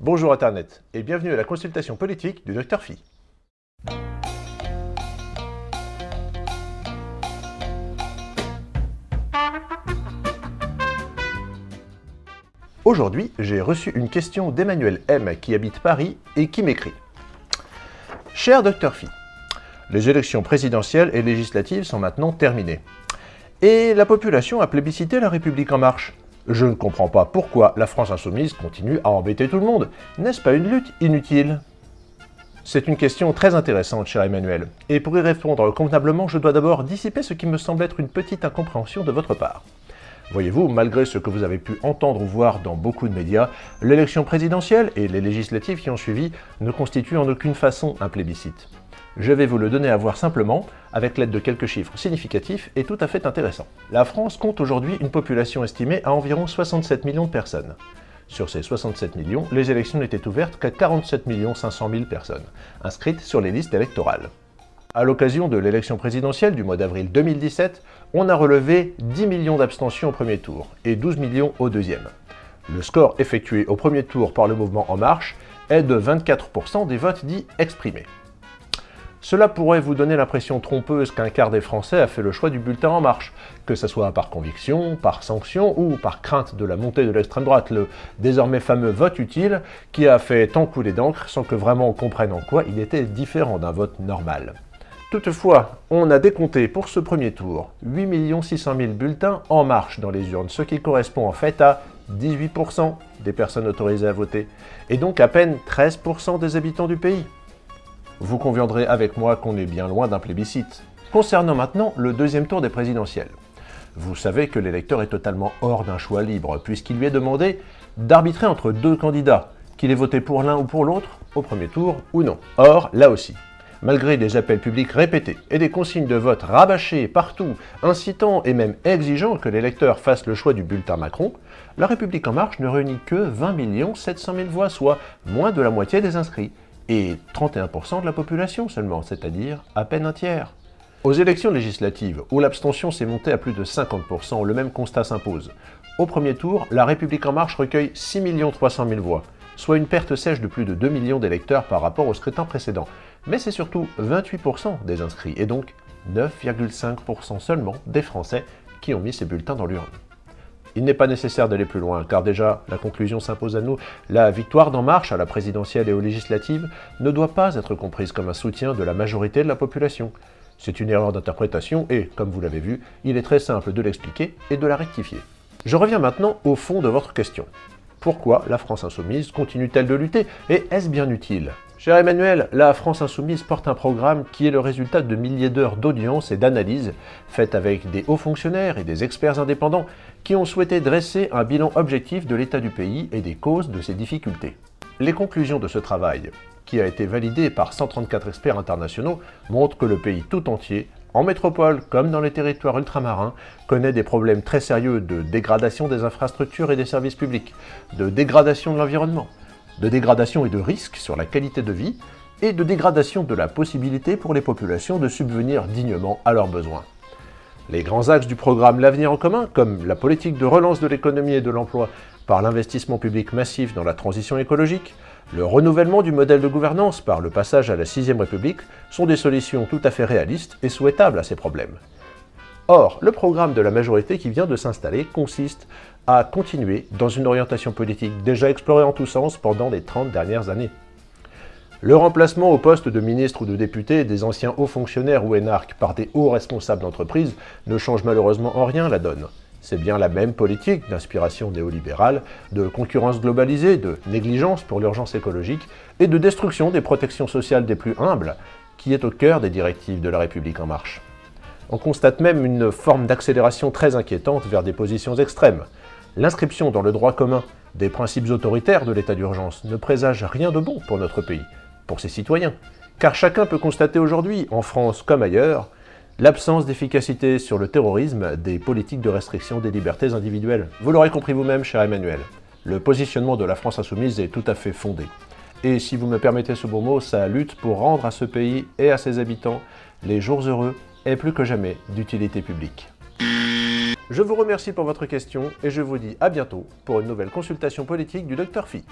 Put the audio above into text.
Bonjour Internet et bienvenue à la consultation politique du Dr Phi. Aujourd'hui, j'ai reçu une question d'Emmanuel M qui habite Paris et qui m'écrit « Cher Dr Phi, les élections présidentielles et législatives sont maintenant terminées. Et la population a plébiscité la République En Marche. Je ne comprends pas pourquoi la France Insoumise continue à embêter tout le monde. N'est-ce pas une lutte inutile? C'est une question très intéressante, cher Emmanuel. Et pour y répondre convenablement, je dois d'abord dissiper ce qui me semble être une petite incompréhension de votre part. Voyez-vous, malgré ce que vous avez pu entendre ou voir dans beaucoup de médias, l'élection présidentielle et les législatives qui ont suivi ne constituent en aucune façon un plébiscite. Je vais vous le donner à voir simplement, avec l'aide de quelques chiffres significatifs et tout à fait intéressants. La France compte aujourd'hui une population estimée à environ 67 millions de personnes. Sur ces 67 millions, les élections n'étaient ouvertes qu'à 47 500 000 personnes, inscrites sur les listes électorales. À l'occasion de l'élection présidentielle du mois d'avril 2017, on a relevé 10 millions d'abstentions au premier tour et 12 millions au deuxième. Le score effectué au premier tour par le mouvement En Marche est de 24% des votes dits exprimés. Cela pourrait vous donner l'impression trompeuse qu'un quart des Français a fait le choix du bulletin En Marche, que ce soit par conviction, par sanction ou par crainte de la montée de l'extrême droite, le désormais fameux vote utile qui a fait tant couler d'encre sans que vraiment on comprenne en quoi il était différent d'un vote normal. Toutefois, on a décompté pour ce premier tour 8 600 000 bulletins en marche dans les urnes, ce qui correspond en fait à 18% des personnes autorisées à voter, et donc à peine 13% des habitants du pays. Vous conviendrez avec moi qu'on est bien loin d'un plébiscite. Concernant maintenant le deuxième tour des présidentielles. Vous savez que l'électeur est totalement hors d'un choix libre, puisqu'il lui est demandé d'arbitrer entre deux candidats, qu'il ait voté pour l'un ou pour l'autre, au premier tour ou non. Or, là aussi, malgré des appels publics répétés et des consignes de vote rabâchées partout, incitant et même exigeant que l'électeur fasse le choix du bulletin Macron, La République En Marche ne réunit que 20 700 000 voix, soit moins de la moitié des inscrits, et 31% de la population seulement, c'est-à-dire à peine un tiers. Aux élections législatives, où l'abstention s'est montée à plus de 50%, le même constat s'impose. Au premier tour, La République En Marche recueille 6 300 000 voix, soit une perte sèche de plus de 2 millions d'électeurs par rapport au scrutin précédent. Mais c'est surtout 28% des inscrits, et donc 9,5% seulement des Français qui ont mis ces bulletins dans l'urne. Il n'est pas nécessaire d'aller plus loin, car déjà, la conclusion s'impose à nous, la victoire d'En Marche à la présidentielle et aux législatives ne doit pas être comprise comme un soutien de la majorité de la population. C'est une erreur d'interprétation et, comme vous l'avez vu, il est très simple de l'expliquer et de la rectifier. Je reviens maintenant au fond de votre question. Pourquoi la France Insoumise continue-t-elle de lutter Et est-ce bien utile? Cher Emmanuel, la France Insoumise porte un programme qui est le résultat de milliers d'heures d'audience et d'analyse faites avec des hauts fonctionnaires et des experts indépendants qui ont souhaité dresser un bilan objectif de l'état du pays et des causes de ses difficultés. Les conclusions de ce travail, qui a été validé par 134 experts internationaux, montrent que le pays tout entier, en métropole comme dans les territoires ultramarins, connaît des problèmes très sérieux de dégradation des infrastructures et des services publics, de dégradation de l'environnement, de dégradation et de risque sur la qualité de vie, et de dégradation de la possibilité pour les populations de subvenir dignement à leurs besoins. Les grands axes du programme L'Avenir en commun, comme la politique de relance de l'économie et de l'emploi par l'investissement public massif dans la transition écologique, le renouvellement du modèle de gouvernance par le passage à la 6 République, sont des solutions tout à fait réalistes et souhaitables à ces problèmes. Or, le programme de la majorité qui vient de s'installer consiste à continuer dans une orientation politique déjà explorée en tous sens pendant les 30 dernières années. Le remplacement au poste de ministre ou de député des anciens hauts fonctionnaires ou énarques par des hauts responsables d'entreprise ne change malheureusement en rien la donne. C'est bien la même politique d'inspiration néolibérale, de concurrence globalisée, de négligence pour l'urgence écologique et de destruction des protections sociales des plus humbles qui est au cœur des directives de la République En Marche. On constate même une forme d'accélération très inquiétante vers des positions extrêmes. L'inscription dans le droit commun des principes autoritaires de l'état d'urgence ne présage rien de bon pour notre pays, pour ses citoyens. Car chacun peut constater aujourd'hui, en France comme ailleurs, l'absence d'efficacité sur le terrorisme des politiques de restriction des libertés individuelles. Vous l'aurez compris vous-même, cher Emmanuel, le positionnement de la France insoumise est tout à fait fondé. Et si vous me permettez ce beau mot, sa lutte pour rendre à ce pays et à ses habitants les jours heureux est plus que jamais d'utilité publique. Je vous remercie pour votre question et je vous dis à bientôt pour une nouvelle consultation politique du Dr Phi.